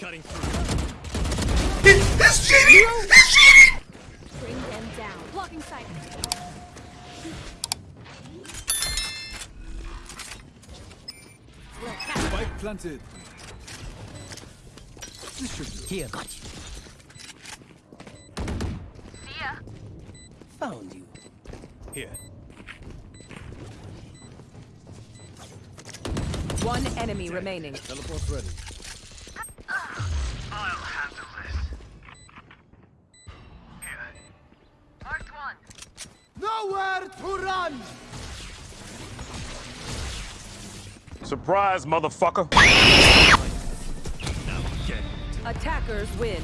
Cutting through. He, he's cheating! He's cheating! Bring them down. Blocking sight. Spike planted. This should do. Here, got you. Found you. Here. One enemy remaining. Teleport's ready. Nowhere to run! Surprise, motherfucker. Attackers win.